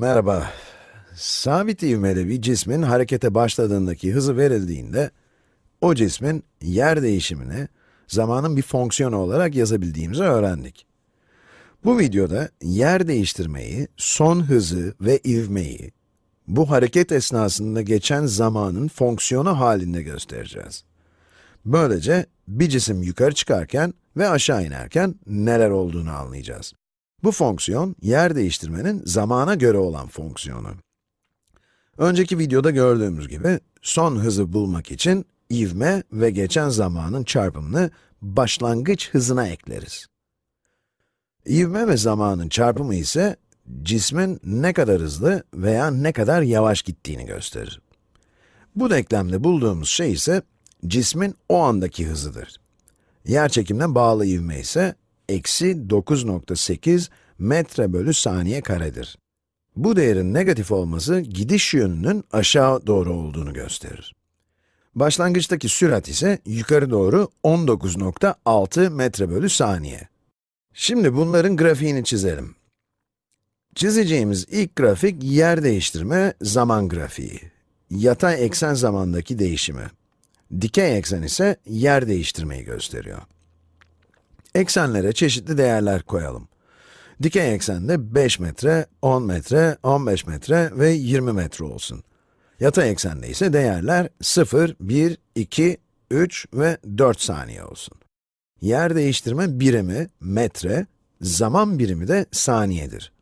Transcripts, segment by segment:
Merhaba. Sabit ivmeli bir cismin harekete başladığındaki hızı verildiğinde, o cismin yer değişimini zamanın bir fonksiyonu olarak yazabildiğimizi öğrendik. Bu videoda yer değiştirmeyi, son hızı ve ivmeyi, bu hareket esnasında geçen zamanın fonksiyonu halinde göstereceğiz. Böylece bir cisim yukarı çıkarken ve aşağı inerken neler olduğunu anlayacağız. Bu fonksiyon, yer değiştirmenin zamana göre olan fonksiyonu. Önceki videoda gördüğümüz gibi, son hızı bulmak için ivme ve geçen zamanın çarpımını başlangıç hızına ekleriz. İvme ve zamanın çarpımı ise, cismin ne kadar hızlı veya ne kadar yavaş gittiğini gösterir. Bu denklemde bulduğumuz şey ise, cismin o andaki hızıdır. Yerçekimine bağlı ivme ise, eksi 9.8 metre bölü saniye karedir. Bu değerin negatif olması, gidiş yönünün aşağı doğru olduğunu gösterir. Başlangıçtaki sürat ise yukarı doğru 19.6 metre bölü saniye. Şimdi bunların grafiğini çizelim. Çizeceğimiz ilk grafik yer değiştirme zaman grafiği. Yatay eksen zamandaki değişimi. Dikey eksen ise yer değiştirmeyi gösteriyor. Eksenlere çeşitli değerler koyalım. Dikey eksende 5 metre, 10 metre, 15 metre ve 20 metre olsun. Yatay eksende ise değerler 0, 1, 2, 3 ve 4 saniye olsun. Yer değiştirme birimi metre, zaman birimi de saniyedir.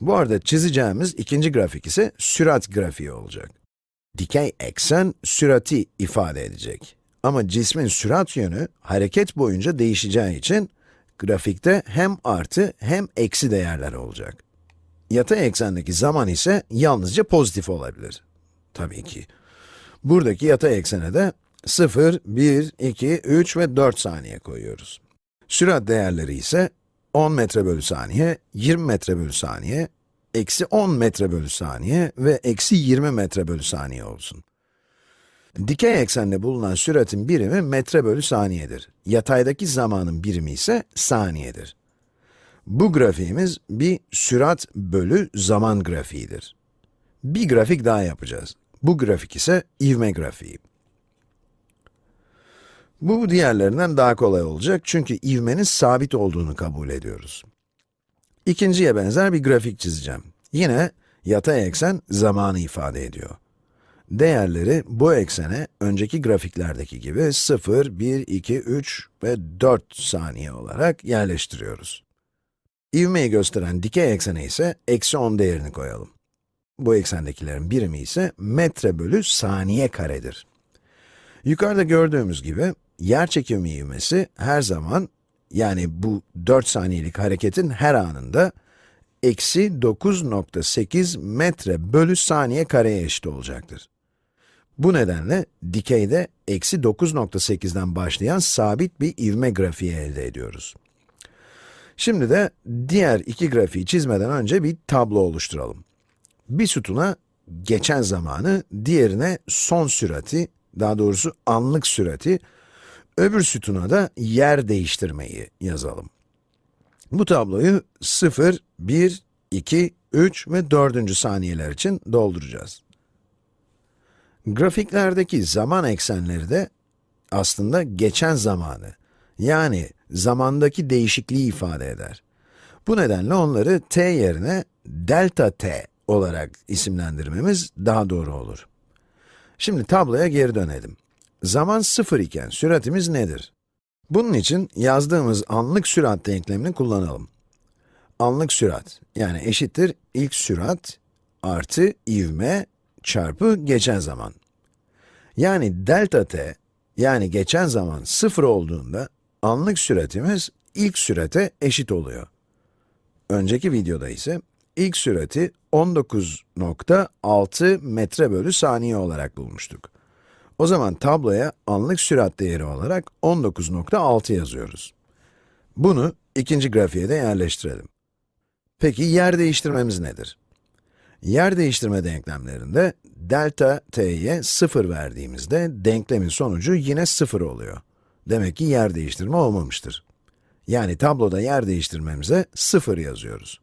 Bu arada çizeceğimiz ikinci grafik ise sürat grafiği olacak. Dikey eksen sürati ifade edecek. Ama cismin sürat yönü hareket boyunca değişeceği için grafikte hem artı hem eksi değerler olacak. Yatay eksendeki zaman ise yalnızca pozitif olabilir. Tabii ki. Buradaki yatay eksene de 0, 1, 2, 3 ve 4 saniye koyuyoruz. Sürat değerleri ise 10 metre bölü saniye, 20 metre bölü saniye, eksi 10 metre bölü saniye ve eksi 20 metre bölü saniye olsun. Dikey eksende bulunan süratin birimi metre bölü saniyedir. Yataydaki zamanın birimi ise saniyedir. Bu grafiğimiz bir sürat bölü zaman grafiğidir. Bir grafik daha yapacağız. Bu grafik ise ivme grafiği. Bu diğerlerinden daha kolay olacak çünkü ivmenin sabit olduğunu kabul ediyoruz. İkinciye benzer bir grafik çizeceğim. Yine yatay eksen zamanı ifade ediyor. Değerleri bu eksene önceki grafiklerdeki gibi 0, 1, 2, 3 ve 4 saniye olarak yerleştiriyoruz. İvmeyi gösteren dikey eksene ise eksi 10 değerini koyalım. Bu eksendekilerin birimi ise metre bölü saniye karedir. Yukarıda gördüğümüz gibi, yer çekimi ivmesi her zaman, yani bu 4 saniyelik hareketin her anında, eksi 9.8 metre bölü saniye kareye eşit olacaktır. Bu nedenle dikeyde eksi 9.8'den başlayan sabit bir ivme grafiği elde ediyoruz. Şimdi de diğer iki grafiği çizmeden önce bir tablo oluşturalım. Bir sütuna geçen zamanı, diğerine son sürati, daha doğrusu anlık sürati, öbür sütuna da yer değiştirmeyi yazalım. Bu tabloyu 0, 1, 2, 3 ve 4. saniyeler için dolduracağız. Grafiklerdeki zaman eksenleri de aslında geçen zamanı, yani zamandaki değişikliği ifade eder. Bu nedenle onları t yerine delta t olarak isimlendirmemiz daha doğru olur. Şimdi tabloya geri dönelim. Zaman 0 iken süratimiz nedir? Bunun için yazdığımız anlık sürat denklemini kullanalım. Anlık sürat, yani eşittir ilk sürat artı ivme çarpı geçen zaman. Yani delta t, yani geçen zaman 0 olduğunda, anlık süratimiz ilk sürate eşit oluyor. Önceki videoda ise ilk sürati 19.6 metre bölü saniye olarak bulmuştuk. O zaman tabloya anlık sürat değeri olarak 19.6 yazıyoruz. Bunu ikinci grafiğe de yerleştirelim. Peki yer değiştirmemiz nedir? Yer değiştirme denklemlerinde delta t'ye 0 verdiğimizde denklemin sonucu yine 0 oluyor. Demek ki yer değiştirme olmamıştır. Yani tabloda yer değiştirmemize 0 yazıyoruz.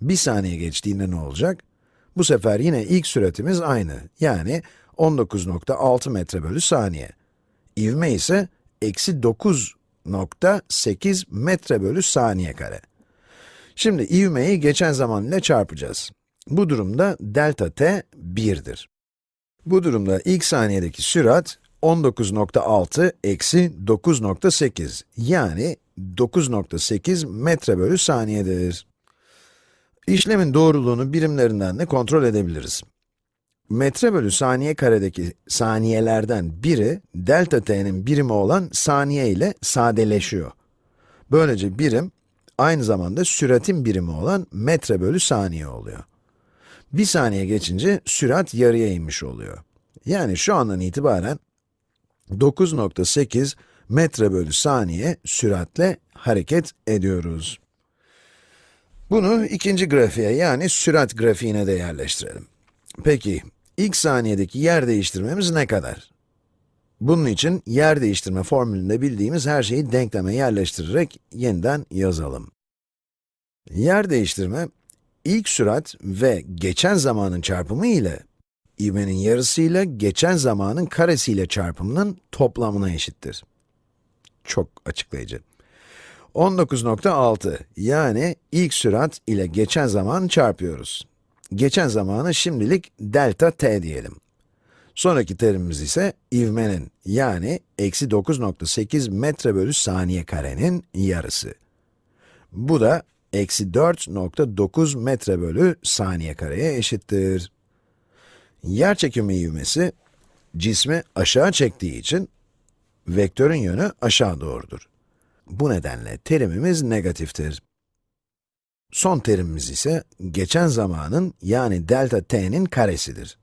Bir saniye geçtiğinde ne olacak? Bu sefer yine ilk süratimiz aynı, yani 19.6 metre bölü saniye. İvme ise eksi 9.8 metre bölü saniye kare. Şimdi ivmeyi geçen zaman ile çarpacağız. Bu durumda delta t 1'dir. Bu durumda ilk saniyedeki sürat 19.6 eksi 9.8 yani 9.8 metre bölü saniyedir. İşlemin doğruluğunu birimlerinden de kontrol edebiliriz. Metre bölü saniye karedeki saniyelerden biri, delta t'nin birimi olan saniye ile sadeleşiyor. Böylece birim, aynı zamanda süratin birimi olan metre bölü saniye oluyor. Bir saniye geçince sürat yarıya inmiş oluyor. Yani şu andan itibaren 9.8 metre bölü saniye süratle hareket ediyoruz. Bunu ikinci grafiğe yani sürat grafiğine de yerleştirelim. Peki, ilk saniyedeki yer değiştirmemiz ne kadar? Bunun için yer değiştirme formülünde bildiğimiz her şeyi denkleme yerleştirerek yeniden yazalım. Yer değiştirme, ilk sürat ve geçen zamanın çarpımı ile ivmenin yarısıyla geçen zamanın karesiyle çarpımının toplamına eşittir. Çok açıklayıcı. 19.6 yani ilk sürat ile geçen zaman çarpıyoruz. Geçen zamanı şimdilik delta t diyelim. Sonraki terimimiz ise ivmenin yani eksi 9.8 metre bölü saniye karenin yarısı. Bu da eksi 4.9 metre bölü saniye kareye eşittir. Yer çekimi ivmesi, cismi aşağı çektiği için, vektörün yönü aşağı doğrudur. Bu nedenle terimimiz negatiftir. Son terimimiz ise, geçen zamanın yani delta t'nin karesidir.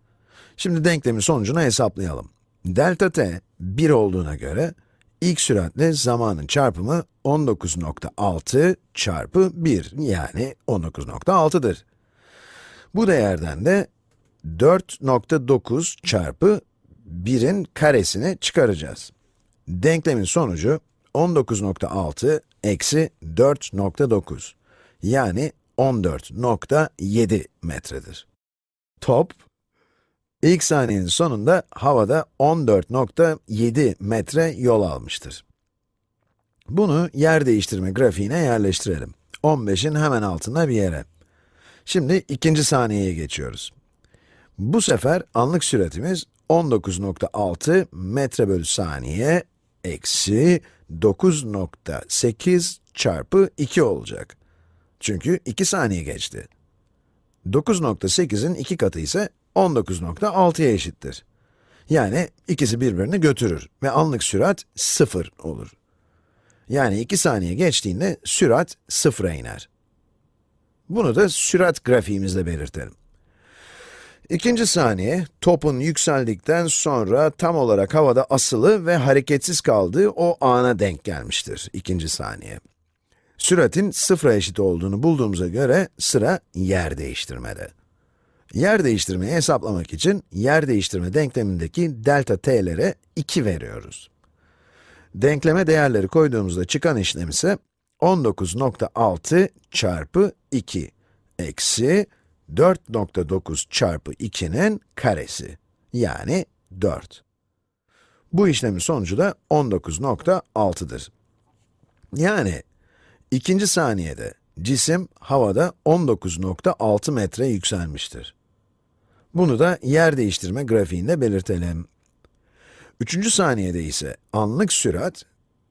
Şimdi denklemin sonucunu hesaplayalım. Delta t 1 olduğuna göre, ilk süratle zamanın çarpımı 19.6 çarpı 1 yani 19.6'dır. Bu değerden de 4.9 çarpı 1'in karesini çıkaracağız. Denklemin sonucu 19.6 eksi 4.9 yani 14.7 metredir. Top, ilk saniyenin sonunda havada 14.7 metre yol almıştır. Bunu yer değiştirme grafiğine yerleştirelim. 15'in hemen altına bir yere. Şimdi ikinci saniyeye geçiyoruz. Bu sefer anlık süratimiz 19.6 metre bölü saniye eksi 9.8 çarpı 2 olacak. Çünkü 2 saniye geçti. 9.8'in 2 katı ise 19.6'ya eşittir. Yani ikisi birbirini götürür ve anlık sürat 0 olur. Yani 2 saniye geçtiğinde sürat 0'a iner. Bunu da sürat grafiğimizle belirtelim. İkinci saniye, topun yükseldikten sonra tam olarak havada asılı ve hareketsiz kaldığı o ana denk gelmiştir, ikinci saniye. Süratin sıfıra eşit olduğunu bulduğumuza göre sıra yer değiştirmede. Yer değiştirmeyi hesaplamak için yer değiştirme denklemindeki delta t'lere 2 veriyoruz. Denkleme değerleri koyduğumuzda çıkan işlem ise 19.6 çarpı 2 eksi 4.9 çarpı 2'nin karesi, yani 4. Bu işlemin sonucu da 19.6'dır. Yani, ikinci saniyede cisim havada 19.6 metre yükselmiştir. Bunu da yer değiştirme grafiğinde belirtelim. Üçüncü saniyede ise anlık sürat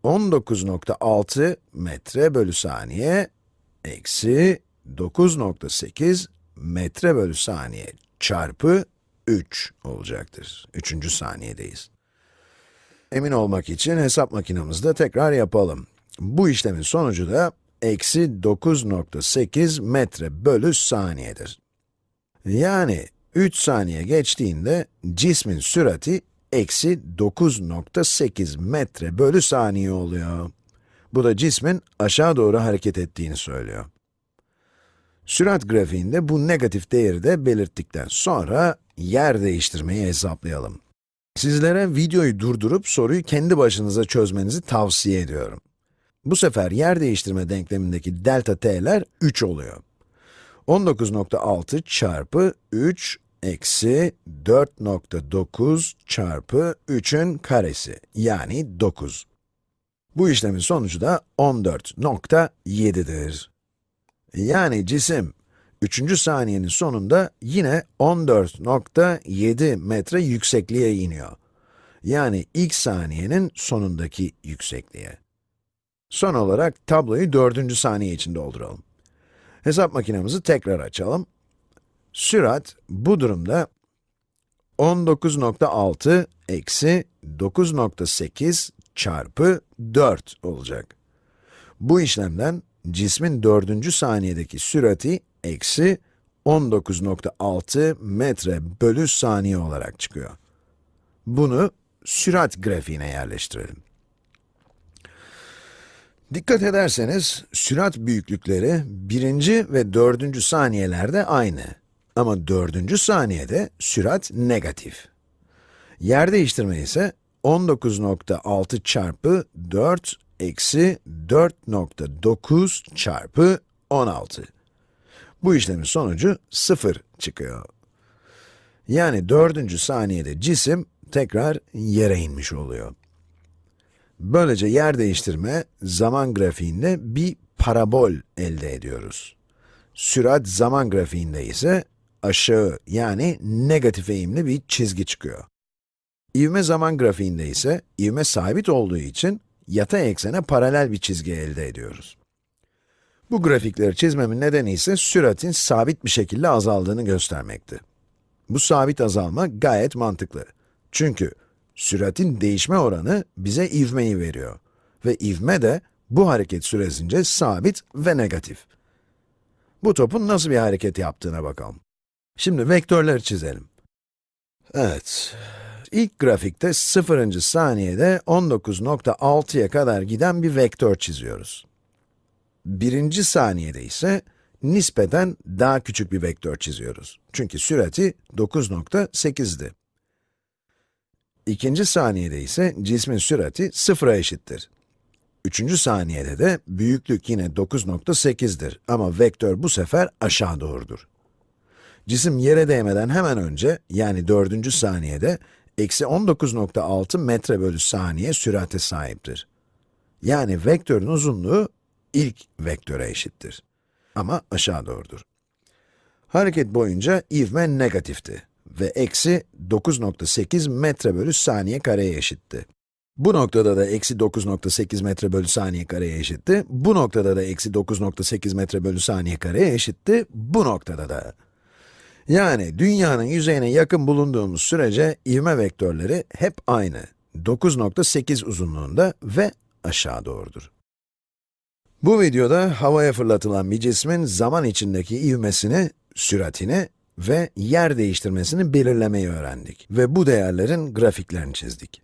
19.6 metre bölü saniye eksi 9.8 metre bölü saniye çarpı 3 olacaktır. Üçüncü saniyedeyiz. Emin olmak için hesap makinemizde tekrar yapalım. Bu işlemin sonucu da eksi 9.8 metre bölü saniyedir. Yani 3 saniye geçtiğinde cismin sürati eksi 9.8 metre bölü saniye oluyor. Bu da cismin aşağı doğru hareket ettiğini söylüyor. Sürat grafiğinde bu negatif değeri de belirttikten sonra yer değiştirmeyi hesaplayalım. Sizlere videoyu durdurup soruyu kendi başınıza çözmenizi tavsiye ediyorum. Bu sefer yer değiştirme denklemindeki delta t'ler 3 oluyor. 19.6 çarpı 3 eksi 4.9 çarpı 3'ün karesi, yani 9. Bu işlemin sonucu da 14.7'dir. Yani cisim 3. saniyenin sonunda yine 14.7 metre yüksekliğe iniyor. Yani ilk saniyenin sonundaki yüksekliğe. Son olarak tabloyu 4. saniye için dolduralım. Hesap makinemizi tekrar açalım. Sürat bu durumda 19.6 eksi 9.8 çarpı 4 olacak. Bu işlemden cismin 4. saniyedeki sürati eksi 19.6 metre bölü saniye olarak çıkıyor. Bunu sürat grafiğine yerleştirelim. Dikkat ederseniz, sürat büyüklükleri birinci ve dördüncü saniyelerde aynı. Ama dördüncü saniyede sürat negatif. Yer değiştirme ise 19.6 çarpı 4 eksi 4.9 çarpı 16. Bu işlemin sonucu 0 çıkıyor. Yani dördüncü saniyede cisim tekrar yere inmiş oluyor. Böylece yer değiştirme zaman grafiğinde bir parabol elde ediyoruz. Sürat zaman grafiğinde ise aşağı yani negatif eğimli bir çizgi çıkıyor. İvme zaman grafiğinde ise ivme sabit olduğu için yatay eksene paralel bir çizgi elde ediyoruz. Bu grafikleri çizmemin nedeni ise süratin sabit bir şekilde azaldığını göstermekti. Bu sabit azalma gayet mantıklı. Çünkü süratin değişme oranı bize ivmeyi veriyor. Ve ivme de bu hareket süresince sabit ve negatif. Bu topun nasıl bir hareket yaptığına bakalım. Şimdi vektörleri çizelim. Evet, ilk grafikte 0. saniyede 19.6'ya kadar giden bir vektör çiziyoruz. Birinci saniyede ise nispeten daha küçük bir vektör çiziyoruz. Çünkü sürati 9.8'di. İkinci saniyede ise cismin sürati sıfıra eşittir. Üçüncü saniyede de büyüklük yine 9.8'dir ama vektör bu sefer aşağı doğrudur. Cisim yere değmeden hemen önce, yani dördüncü saniyede, eksi 19.6 metre bölü saniye sürate sahiptir. Yani vektörün uzunluğu ilk vektöre eşittir. Ama aşağı doğrudur. Hareket boyunca ivme negatifti ve eksi 9.8 metre bölü saniye kareye eşitti. Bu noktada da eksi 9.8 metre bölü saniye kareye eşitti. Bu noktada da eksi 9.8 metre bölü saniye kareye eşitti. Bu noktada da. Yani dünyanın yüzeyine yakın bulunduğumuz sürece ivme vektörleri hep aynı. 9.8 uzunluğunda ve aşağı doğrudur. Bu videoda havaya fırlatılan bir cismin zaman içindeki ivmesini, süratini ve yer değiştirmesini belirlemeyi öğrendik ve bu değerlerin grafiklerini çizdik.